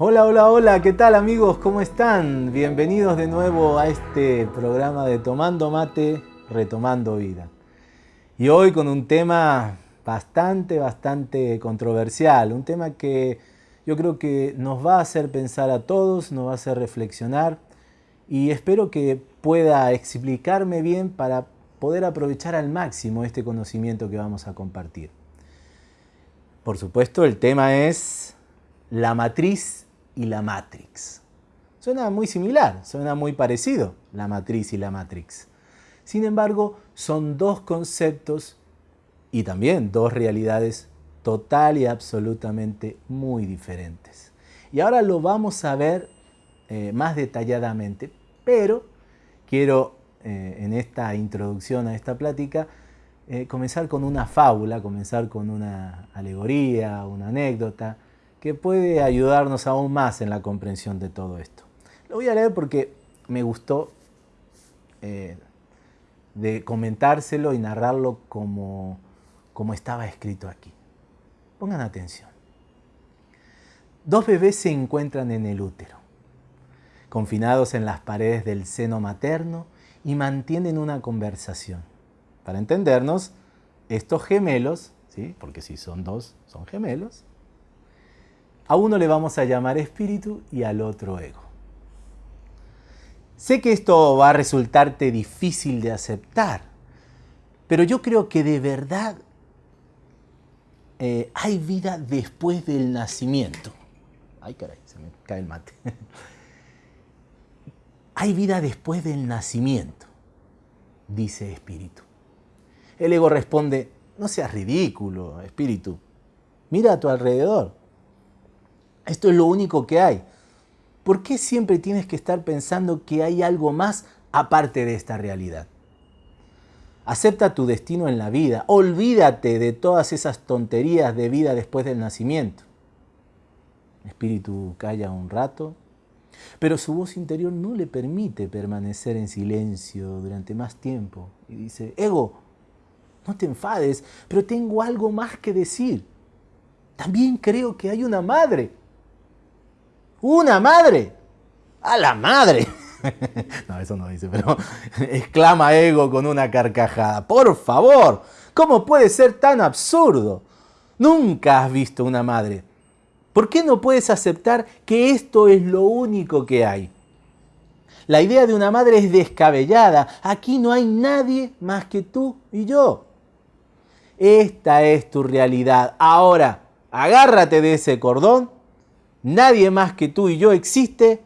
Hola, hola, hola, ¿qué tal amigos? ¿Cómo están? Bienvenidos de nuevo a este programa de Tomando Mate, Retomando Vida. Y hoy con un tema bastante, bastante controversial, un tema que yo creo que nos va a hacer pensar a todos, nos va a hacer reflexionar y espero que pueda explicarme bien para poder aprovechar al máximo este conocimiento que vamos a compartir. Por supuesto, el tema es la matriz y la matrix. Suena muy similar, suena muy parecido, la matriz y la matrix. Sin embargo, son dos conceptos y también dos realidades total y absolutamente muy diferentes. Y ahora lo vamos a ver eh, más detalladamente, pero quiero eh, en esta introducción a esta plática eh, comenzar con una fábula, comenzar con una alegoría, una anécdota, que puede ayudarnos aún más en la comprensión de todo esto. Lo voy a leer porque me gustó eh, de comentárselo y narrarlo como, como estaba escrito aquí. Pongan atención. Dos bebés se encuentran en el útero, confinados en las paredes del seno materno y mantienen una conversación. Para entendernos, estos gemelos, ¿sí? porque si son dos, son gemelos, a uno le vamos a llamar espíritu y al otro ego. Sé que esto va a resultarte difícil de aceptar, pero yo creo que de verdad eh, hay vida después del nacimiento. Ay, caray, se me cae el mate. hay vida después del nacimiento, dice espíritu. El ego responde, no seas ridículo, espíritu. Mira a tu alrededor. Esto es lo único que hay. ¿Por qué siempre tienes que estar pensando que hay algo más aparte de esta realidad? Acepta tu destino en la vida. Olvídate de todas esas tonterías de vida después del nacimiento. Espíritu calla un rato, pero su voz interior no le permite permanecer en silencio durante más tiempo. Y dice, Ego, no te enfades, pero tengo algo más que decir. También creo que hay una madre. Una madre. A la madre. no, eso no dice, pero exclama Ego con una carcajada. Por favor, ¿cómo puede ser tan absurdo? Nunca has visto una madre. ¿Por qué no puedes aceptar que esto es lo único que hay? La idea de una madre es descabellada. Aquí no hay nadie más que tú y yo. Esta es tu realidad. Ahora, agárrate de ese cordón Nadie más que tú y yo existe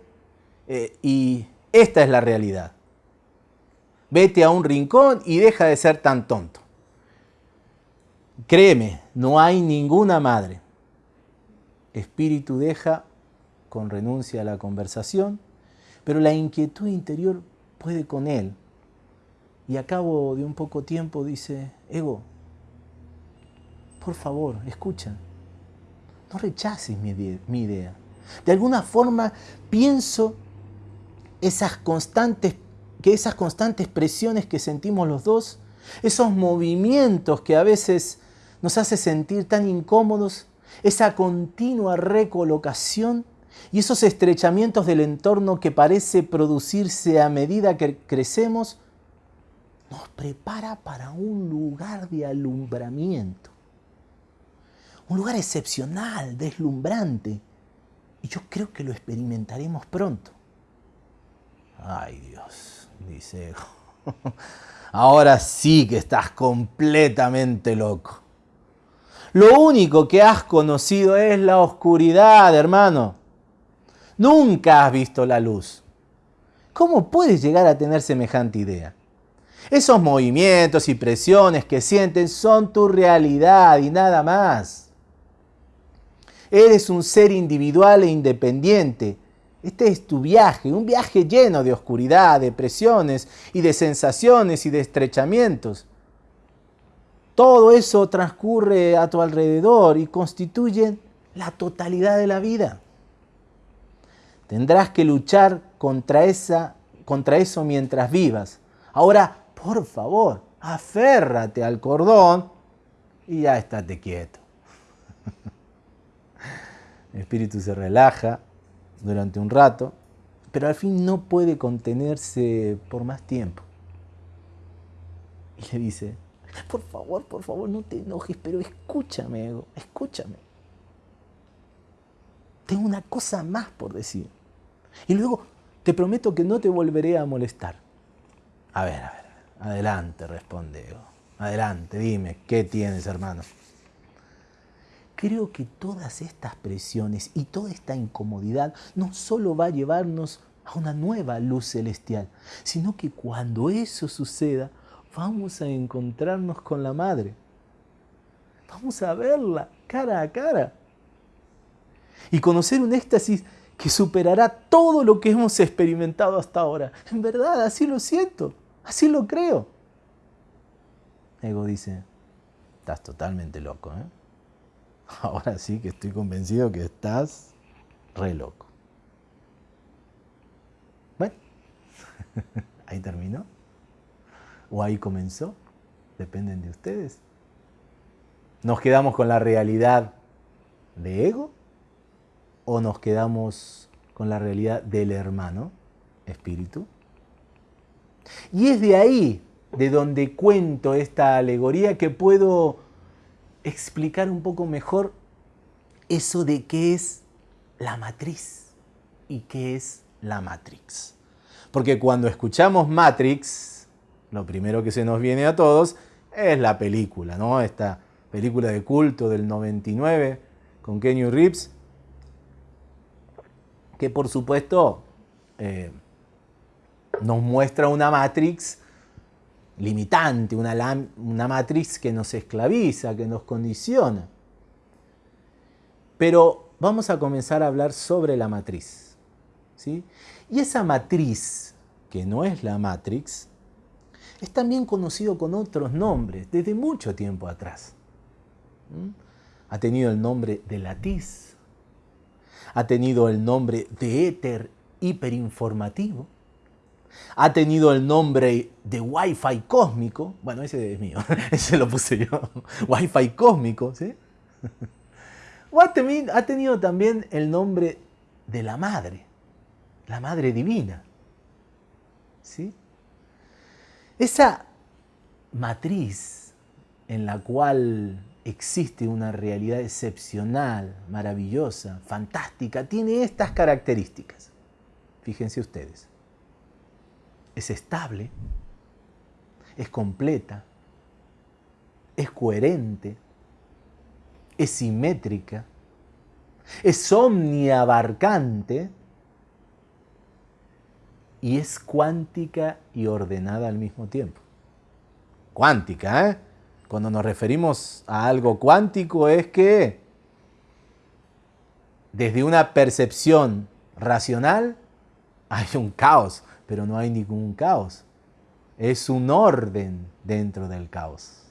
eh, y esta es la realidad. Vete a un rincón y deja de ser tan tonto. Créeme, no hay ninguna madre. Espíritu deja con renuncia a la conversación, pero la inquietud interior puede con él. Y a cabo de un poco tiempo dice, Ego, por favor, escucha. No rechaces mi, idea. De alguna forma pienso esas constantes, que esas constantes presiones que sentimos los dos, esos movimientos que a veces nos hace sentir tan incómodos, esa continua recolocación y esos estrechamientos del entorno que parece producirse a medida que crecemos, nos prepara para un lugar de alumbramiento un lugar excepcional, deslumbrante. Y yo creo que lo experimentaremos pronto. Ay Dios, dice Ahora sí que estás completamente loco. Lo único que has conocido es la oscuridad, hermano. Nunca has visto la luz. ¿Cómo puedes llegar a tener semejante idea? Esos movimientos y presiones que sienten son tu realidad y nada más. Eres un ser individual e independiente. Este es tu viaje, un viaje lleno de oscuridad, de presiones y de sensaciones y de estrechamientos. Todo eso transcurre a tu alrededor y constituye la totalidad de la vida. Tendrás que luchar contra, esa, contra eso mientras vivas. Ahora, por favor, aférrate al cordón y ya estate quieto. El espíritu se relaja durante un rato, pero al fin no puede contenerse por más tiempo. Y le dice, por favor, por favor, no te enojes, pero escúchame, ego, escúchame. Tengo una cosa más por decir. Y luego te prometo que no te volveré a molestar. A ver, a ver, adelante, responde Ego. Adelante, dime, ¿qué tienes, hermano? Creo que todas estas presiones y toda esta incomodidad no solo va a llevarnos a una nueva luz celestial, sino que cuando eso suceda, vamos a encontrarnos con la Madre. Vamos a verla cara a cara. Y conocer un éxtasis que superará todo lo que hemos experimentado hasta ahora. En verdad, así lo siento, así lo creo. Ego dice, estás totalmente loco. ¿eh? Ahora sí que estoy convencido que estás re loco. Bueno, ahí terminó o ahí comenzó, dependen de ustedes. ¿Nos quedamos con la realidad de ego o nos quedamos con la realidad del hermano, espíritu? Y es de ahí de donde cuento esta alegoría que puedo explicar un poco mejor eso de qué es la matriz y qué es la matrix. Porque cuando escuchamos Matrix, lo primero que se nos viene a todos es la película, ¿no? Esta película de culto del 99 con Kenny Reeves, que por supuesto eh, nos muestra una Matrix limitante, una, una Matrix que nos esclaviza, que nos condiciona. Pero vamos a comenzar a hablar sobre la matriz. ¿sí? Y esa matriz, que no es la Matrix, es también conocido con otros nombres desde mucho tiempo atrás. ¿Mm? Ha tenido el nombre de latiz, ha tenido el nombre de éter hiperinformativo, ha tenido el nombre de Wi-Fi cósmico, bueno, ese es mío, ese lo puse yo, Wi-Fi cósmico, ¿sí? Ha tenido también el nombre de la madre, la madre divina, ¿sí? Esa matriz en la cual existe una realidad excepcional, maravillosa, fantástica, tiene estas características. Fíjense ustedes. Es estable, es completa, es coherente, es simétrica, es omniabarcante, y es cuántica y ordenada al mismo tiempo. Cuántica, ¿eh? Cuando nos referimos a algo cuántico es que desde una percepción racional hay un caos, pero no hay ningún caos. Es un orden dentro del caos.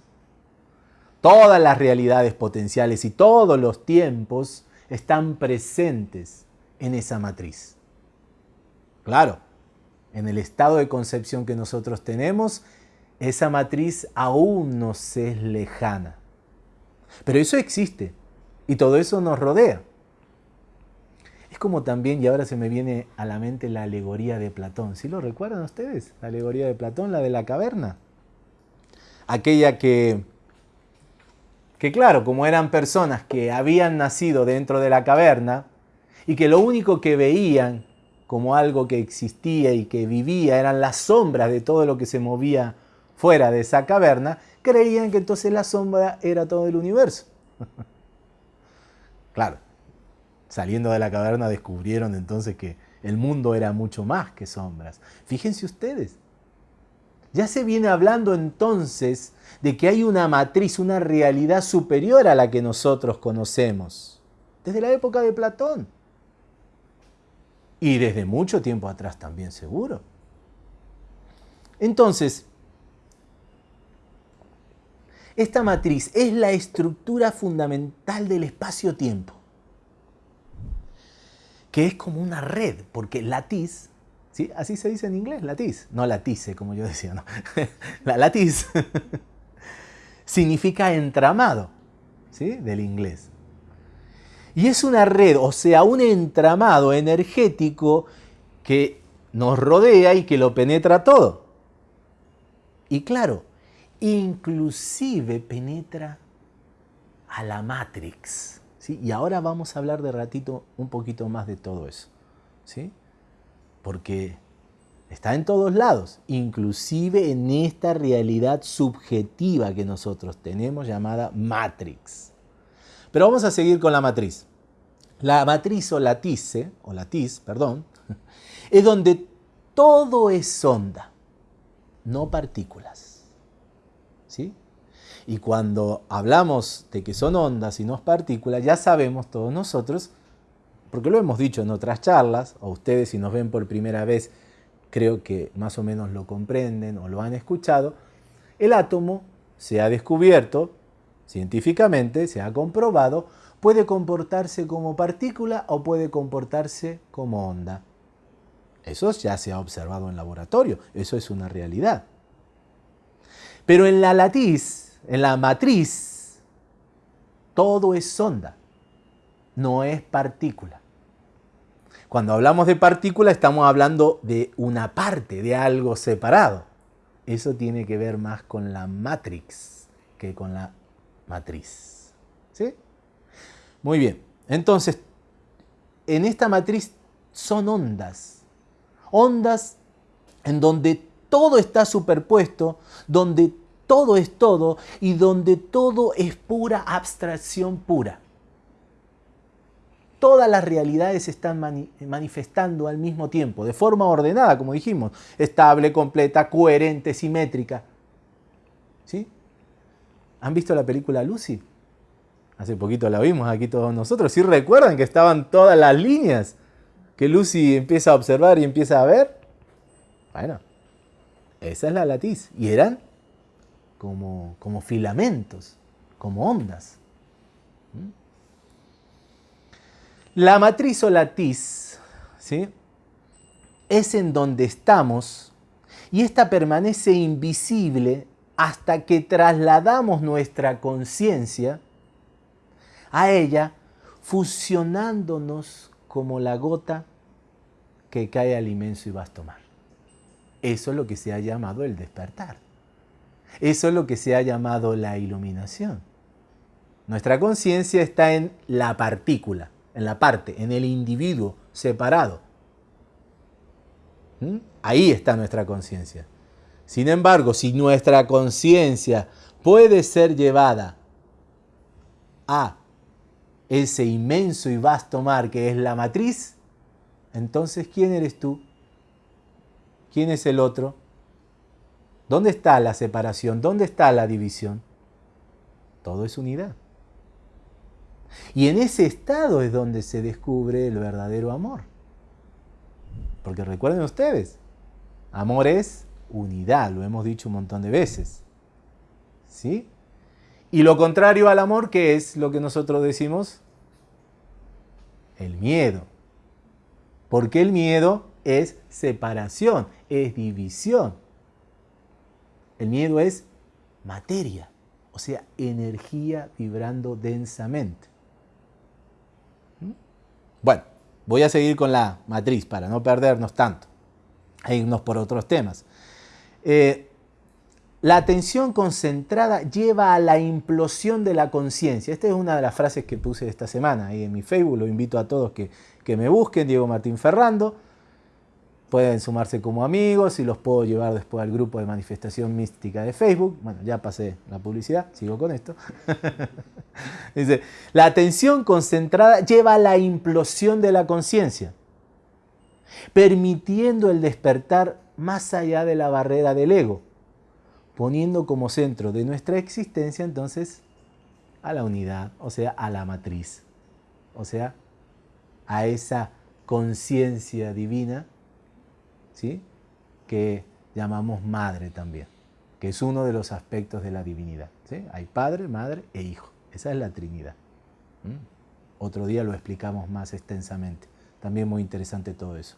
Todas las realidades potenciales y todos los tiempos están presentes en esa matriz. Claro, en el estado de concepción que nosotros tenemos, esa matriz aún nos es lejana. Pero eso existe y todo eso nos rodea. Como también, y ahora se me viene a la mente la alegoría de Platón. ¿Sí lo recuerdan ustedes? La alegoría de Platón, la de la caverna. Aquella que, que claro, como eran personas que habían nacido dentro de la caverna y que lo único que veían como algo que existía y que vivía, eran las sombras de todo lo que se movía fuera de esa caverna, creían que entonces la sombra era todo el universo. claro, saliendo de la caverna descubrieron entonces que el mundo era mucho más que sombras. Fíjense ustedes, ya se viene hablando entonces de que hay una matriz, una realidad superior a la que nosotros conocemos, desde la época de Platón. Y desde mucho tiempo atrás también seguro. Entonces, esta matriz es la estructura fundamental del espacio-tiempo, que es como una red, porque latiz, ¿sí? así se dice en inglés, latiz, no latice como yo decía, no. la latiz significa entramado, ¿sí? del inglés. Y es una red, o sea, un entramado energético que nos rodea y que lo penetra todo. Y claro, inclusive penetra a la Matrix. Y ahora vamos a hablar de ratito un poquito más de todo eso. ¿sí? Porque está en todos lados, inclusive en esta realidad subjetiva que nosotros tenemos llamada Matrix. Pero vamos a seguir con la matriz. La matriz o latice, o latiz, perdón, es donde todo es onda, no partículas. ¿Sí? Y cuando hablamos de que son ondas y no es partículas, ya sabemos todos nosotros, porque lo hemos dicho en otras charlas, o ustedes si nos ven por primera vez, creo que más o menos lo comprenden o lo han escuchado, el átomo se ha descubierto científicamente, se ha comprobado, puede comportarse como partícula o puede comportarse como onda. Eso ya se ha observado en laboratorio, eso es una realidad. Pero en la latiz, en la matriz, todo es onda, no es partícula. Cuando hablamos de partícula estamos hablando de una parte, de algo separado. Eso tiene que ver más con la matrix que con la matriz. ¿Sí? Muy bien. Entonces, en esta matriz son ondas. Ondas en donde todo está superpuesto, donde todo es todo y donde todo es pura abstracción pura. Todas las realidades se están manifestando al mismo tiempo, de forma ordenada, como dijimos, estable, completa, coherente, simétrica. ¿Sí? ¿Han visto la película Lucy? Hace poquito la vimos aquí todos nosotros. ¿Sí recuerdan que estaban todas las líneas que Lucy empieza a observar y empieza a ver? Bueno, esa es la latiz. Y eran como, como filamentos, como ondas. ¿Mm? La matriz o latiz ¿sí? es en donde estamos y esta permanece invisible hasta que trasladamos nuestra conciencia a ella, fusionándonos como la gota que cae al inmenso y vasto mar. Eso es lo que se ha llamado el despertar. Eso es lo que se ha llamado la iluminación. Nuestra conciencia está en la partícula, en la parte, en el individuo separado. ¿Mm? Ahí está nuestra conciencia. Sin embargo, si nuestra conciencia puede ser llevada a ese inmenso y vasto mar que es la matriz, entonces ¿quién eres tú? ¿Quién es el otro? ¿Dónde está la separación? ¿Dónde está la división? Todo es unidad. Y en ese estado es donde se descubre el verdadero amor. Porque recuerden ustedes, amor es unidad, lo hemos dicho un montón de veces. ¿Sí? Y lo contrario al amor, ¿qué es lo que nosotros decimos? El miedo. Porque el miedo es separación, es división. El miedo es materia, o sea, energía vibrando densamente. ¿Mm? Bueno, voy a seguir con la matriz para no perdernos tanto e irnos por otros temas. Eh, la atención concentrada lleva a la implosión de la conciencia. Esta es una de las frases que puse esta semana ahí en mi Facebook. Lo invito a todos que, que me busquen, Diego Martín Ferrando. Pueden sumarse como amigos y los puedo llevar después al grupo de manifestación mística de Facebook. Bueno, ya pasé la publicidad, sigo con esto. Dice, la atención concentrada lleva a la implosión de la conciencia, permitiendo el despertar más allá de la barrera del ego, poniendo como centro de nuestra existencia entonces a la unidad, o sea, a la matriz, o sea, a esa conciencia divina, ¿sí? que llamamos madre también, que es uno de los aspectos de la divinidad. ¿sí? Hay padre, madre e hijo, esa es la Trinidad. Otro día lo explicamos más extensamente, también muy interesante todo eso.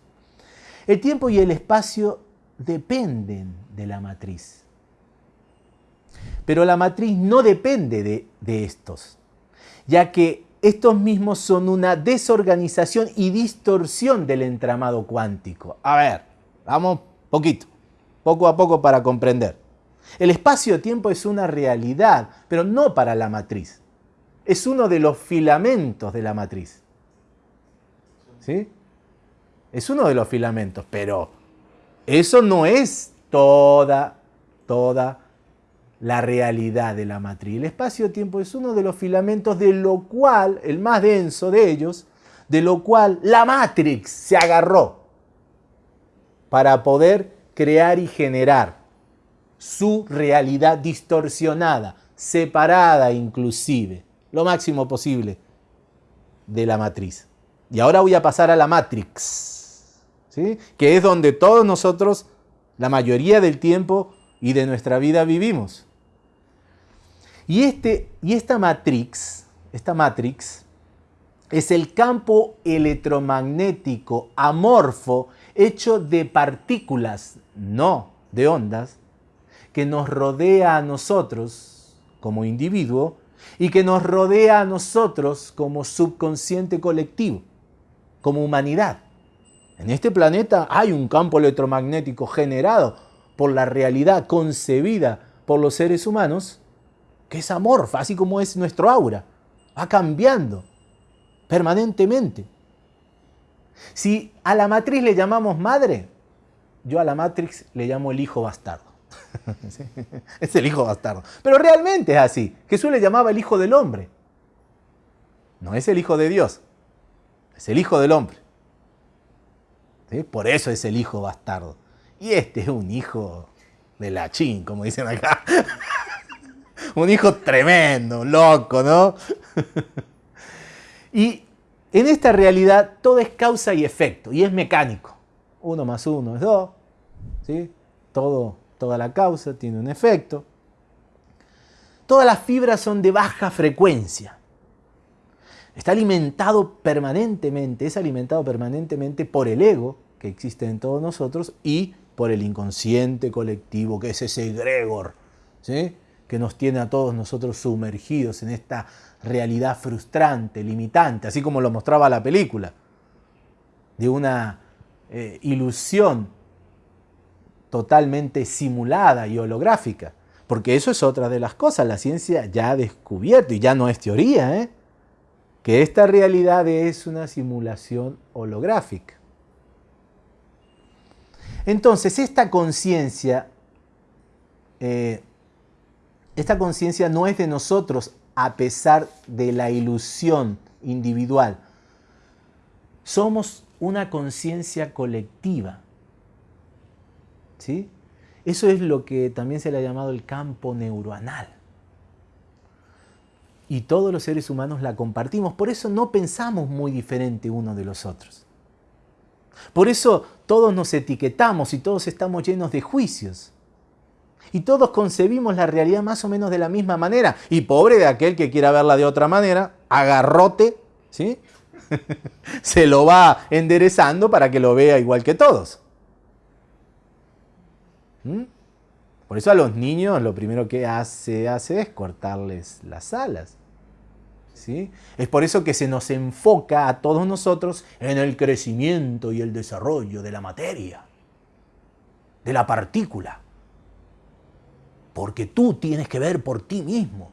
El tiempo y el espacio dependen de la matriz. Pero la matriz no depende de, estos, ya que estos mismos son una desorganización y distorsión del entramado cuántico. A ver, vamos poquito, poco a poco para comprender. El espacio-tiempo es una realidad, pero no para la matriz. Es uno de los filamentos de la matriz. ¿Sí? Es uno de los filamentos, pero eso no es toda, toda la realidad de la matriz. El espacio-tiempo es uno de los filamentos de lo cual, el más denso de ellos, de lo cual la Matrix se agarró para poder crear y generar su realidad distorsionada, separada inclusive, lo máximo posible de la matriz. Y ahora voy a pasar a la Matrix, ¿sí? que es donde todos nosotros, la mayoría del tiempo y de nuestra vida vivimos. Y, este, y esta matrix, esta matrix es el campo electromagnético amorfo hecho de partículas, no de ondas, que nos rodea a nosotros como individuo y que nos rodea a nosotros como subconsciente colectivo, como humanidad. En este planeta hay un campo electromagnético generado por la realidad concebida por los seres humanos que es amorfa, así como es nuestro aura. Va cambiando permanentemente. Si a la matriz le llamamos madre, yo a la matrix le llamo el hijo bastardo. es el hijo bastardo. Pero realmente es así. Jesús le llamaba el hijo del hombre. No es el hijo de Dios, es el hijo del hombre. Por eso es el hijo bastardo. Y este es un hijo de la chin, como dicen acá. un hijo tremendo, loco, ¿no? y en esta realidad todo es causa y efecto y es mecánico. Uno más uno es dos, ¿sí? Todo, toda la causa tiene un efecto. Todas las fibras son de baja frecuencia. Está alimentado permanentemente, es alimentado permanentemente por el ego que existe en todos nosotros y por el inconsciente colectivo que es ese egregor, ¿sí? Que nos tiene a todos nosotros sumergidos en esta realidad frustrante, limitante, así como lo mostraba la película, de una eh, ilusión totalmente simulada y holográfica. Porque eso es otra de las cosas, la ciencia ya ha descubierto, y ya no es teoría, ¿eh? que esta realidad es una simulación holográfica. Entonces, esta conciencia eh, esta conciencia no es de nosotros a pesar de la ilusión individual. Somos una conciencia colectiva. ¿Sí? Eso es lo que también se le ha llamado el campo neuronal. Y todos los seres humanos la compartimos. Por eso no pensamos muy diferente uno de los otros. Por eso todos nos etiquetamos y todos estamos llenos de juicios. Y todos concebimos la realidad más o menos de la misma manera. Y pobre de aquel que quiera verla de otra manera, agarrote, ¿sí? se lo va enderezando para que lo vea igual que todos. ¿Mm? Por eso a los niños lo primero que hace, hace es cortarles las alas. ¿Sí? Es por eso que se nos enfoca a todos nosotros en el crecimiento y el desarrollo de la materia, de la partícula. Porque tú tienes que ver por ti mismo.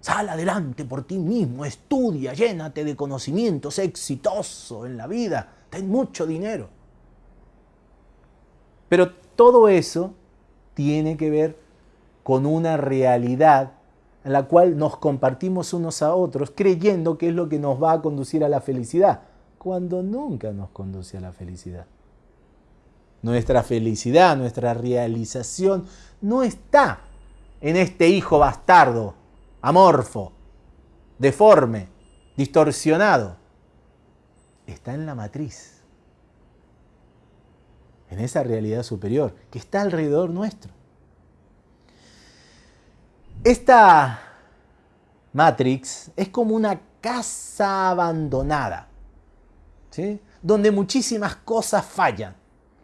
Sal adelante por ti mismo, estudia, llénate de conocimientos, exitoso en la vida, ten mucho dinero. Pero todo eso tiene que ver con una realidad en la cual nos compartimos unos a otros creyendo que es lo que nos va a conducir a la felicidad, cuando nunca nos conduce a la felicidad. Nuestra felicidad, nuestra realización no está en este hijo bastardo, amorfo, deforme, distorsionado. Está en la matriz, en esa realidad superior que está alrededor nuestro. Esta Matrix es como una casa abandonada, ¿sí? donde muchísimas cosas fallan.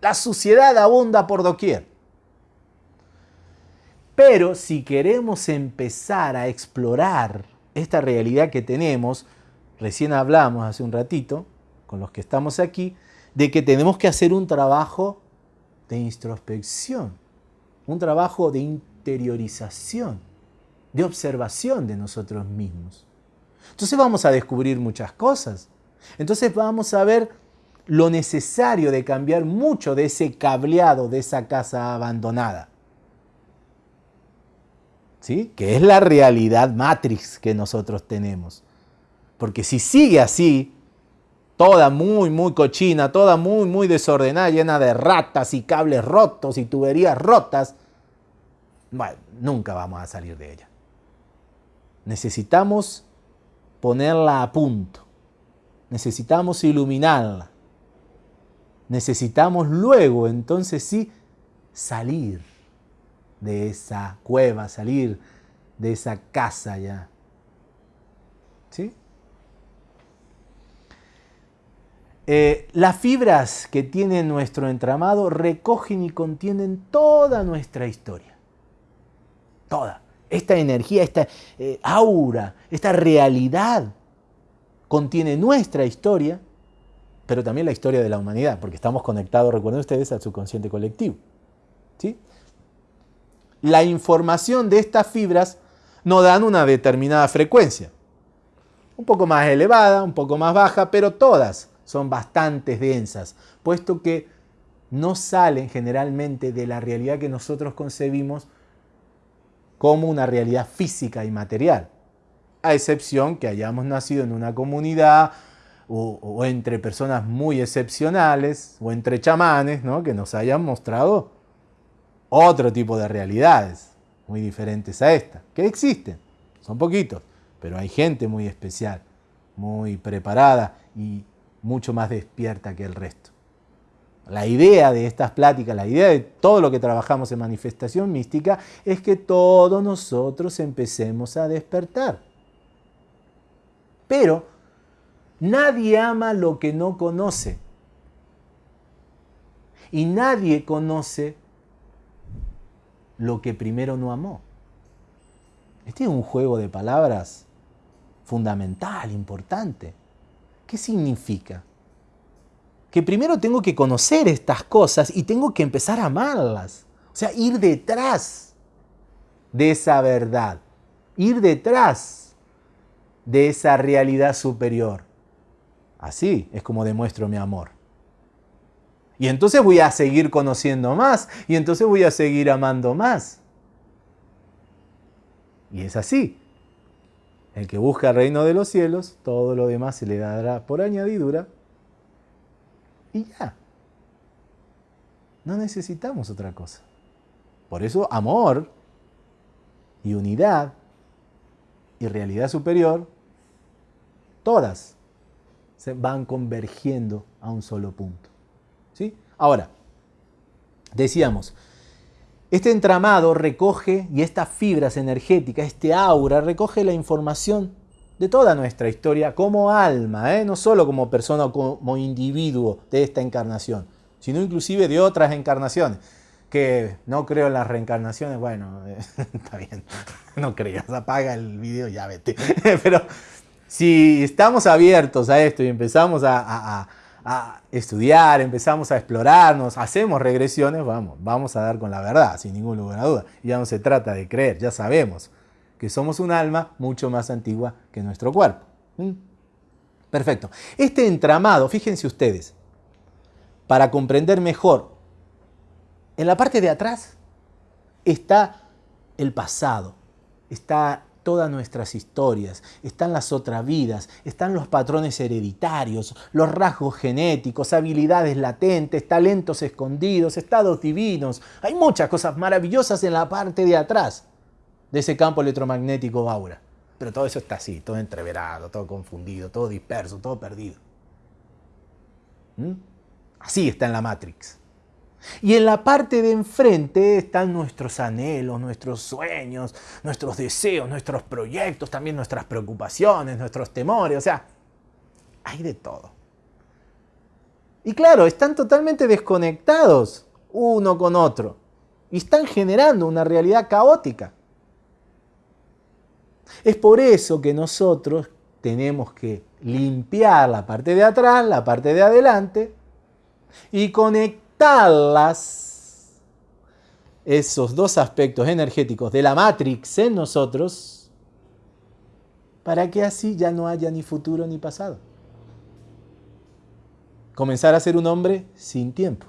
La suciedad abunda por doquier. Pero si queremos empezar a explorar esta realidad que tenemos, recién hablamos hace un ratito, con los que estamos aquí, de que tenemos que hacer un trabajo de introspección, un trabajo de interiorización, de observación de nosotros mismos. Entonces vamos a descubrir muchas cosas. Entonces vamos a ver lo necesario de cambiar mucho de ese cableado, de esa casa abandonada. ¿Sí? Que es la realidad matrix que nosotros tenemos. Porque si sigue así, toda muy, muy cochina, toda muy, muy desordenada, llena de ratas y cables rotos y tuberías rotas, nunca vamos a salir de ella. Necesitamos ponerla a punto. Necesitamos iluminarla. Necesitamos luego, entonces sí, salir de esa cueva, salir de esa casa ya. ¿Sí? Eh, las fibras que tiene nuestro entramado recogen y contienen toda nuestra historia. Toda. Esta energía, esta eh, aura, esta realidad contiene nuestra historia, pero también la historia de la humanidad, porque estamos conectados, recuerden ustedes, al subconsciente colectivo. ¿sí? La información de estas fibras nos dan una determinada frecuencia. Un poco más elevada, un poco más baja, pero todas son bastante densas, puesto que no salen generalmente de la realidad que nosotros concebimos como una realidad física y material, a excepción que hayamos nacido en una comunidad o, entre personas muy excepcionales o entre chamanes ¿no? que nos hayan mostrado otro tipo de realidades muy diferentes a esta, que existen, son poquitos, pero hay gente muy especial, muy preparada y mucho más despierta que el resto. La idea de estas pláticas, la idea de todo lo que trabajamos en manifestación mística es que todos nosotros empecemos a despertar. Pero nadie ama lo que no conoce. Y nadie conoce lo que primero no amó. Este es un juego de palabras fundamental, importante. ¿Qué significa? Que primero tengo que conocer estas cosas y tengo que empezar a amarlas. O sea, ir detrás de esa verdad, ir detrás de esa realidad superior. Así es como demuestro mi amor. Y entonces voy a seguir conociendo más y entonces voy a seguir amando más. Y es así. El que busca el reino de los cielos, todo lo demás se le dará por añadidura. Y ya. No necesitamos otra cosa. Por eso amor y unidad y realidad superior, todas se van convergiendo a un solo punto. ¿Sí? Ahora, decíamos, este entramado recoge, y estas fibras energéticas, este aura, recoge la información de toda nuestra historia como alma, ¿eh? no solo como persona o como individuo de esta encarnación, sino inclusive de otras encarnaciones. Que no creo en las reencarnaciones, bueno, está bien, no creas, apaga el video y ya vete. Pero si estamos abiertos a esto y empezamos a estudiar, empezamos a explorarnos, hacemos regresiones, vamos, vamos a dar con la verdad, sin ningún lugar a duda. ya no se trata de creer, ya sabemos que somos un alma mucho más antigua que nuestro cuerpo. ¿Mm? Perfecto. Este entramado, fíjense ustedes, para comprender mejor, en la parte de atrás está el pasado, está todas nuestras historias, están las otras vidas, están los patrones hereditarios, los rasgos genéticos, habilidades latentes, talentos escondidos, estados divinos. Hay muchas cosas maravillosas en la parte de atrás de ese campo electromagnético aura. Pero todo eso está así, todo entreverado, todo confundido, todo disperso, todo perdido. ¿Mm? Así está en la Matrix. Y en la parte de enfrente están nuestros anhelos, nuestros sueños, nuestros deseos, nuestros proyectos, también nuestras preocupaciones, nuestros temores, o sea, hay de todo. Y claro, están totalmente desconectados uno con otro y están generando una realidad caótica. Es por eso que nosotros tenemos que limpiar la parte de atrás, la parte de adelante y esos dos aspectos energéticos de la Matrix en nosotros, para que así ya no haya ni futuro ni pasado. Comenzar a ser un hombre sin tiempo.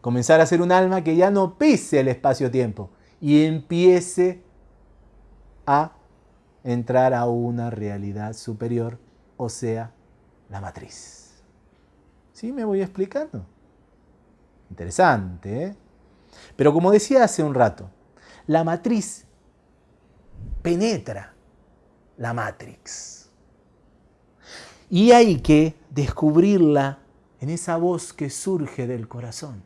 Comenzar a ser un alma que ya no pise el espacio-tiempo y empiece a entrar a una realidad superior, o sea, la matriz. ¿Sí me voy explicando? Interesante, ¿eh? Pero como decía hace un rato, la matriz penetra la matrix. Y hay que descubrirla en esa voz que surge del corazón.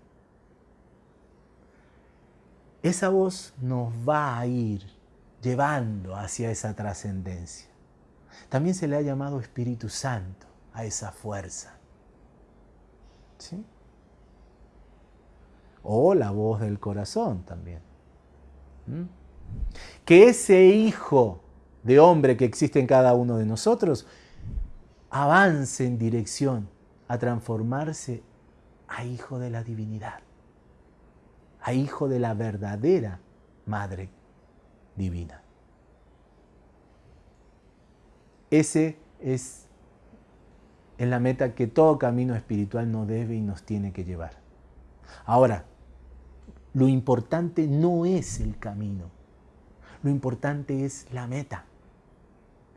Esa voz nos va a ir llevando hacia esa trascendencia. También se le ha llamado Espíritu Santo a esa fuerza. ¿Sí? O la voz del corazón también. ¿Mm? Que ese hijo de hombre que existe en cada uno de nosotros avance en dirección a transformarse a hijo de la divinidad, a hijo de la verdadera Madre divina. Ese es en la meta que todo camino espiritual nos debe y nos tiene que llevar. Ahora, lo importante no es el camino, lo importante es la meta.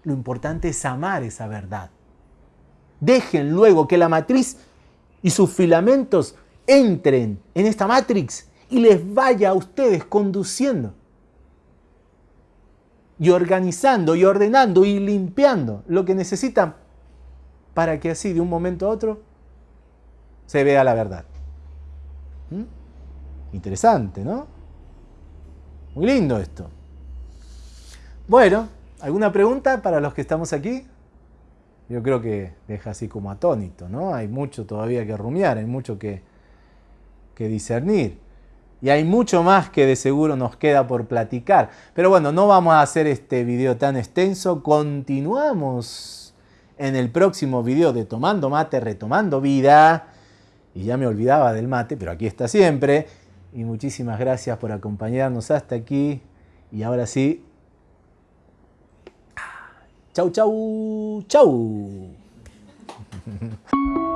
Lo importante es amar esa verdad. Dejen luego que la matriz y sus filamentos entren en esta matrix y les vaya a ustedes conduciendo y organizando y ordenando y limpiando lo que necesitan para que así de un momento a otro se vea la verdad. ¿Mm? Interesante, ¿no? Muy lindo esto. Bueno, ¿alguna pregunta para los que estamos aquí? Yo creo que deja así como atónito, ¿no? Hay mucho todavía que rumiar, hay mucho que, que discernir. Y hay mucho más que de seguro nos queda por platicar. Pero bueno, no vamos a hacer este video tan extenso. Continuamos en el próximo video de Tomando Mate, Retomando Vida. Y ya me olvidaba del mate, pero aquí está siempre. Y muchísimas gracias por acompañarnos hasta aquí. Y ahora sí. Chau, chau, chau.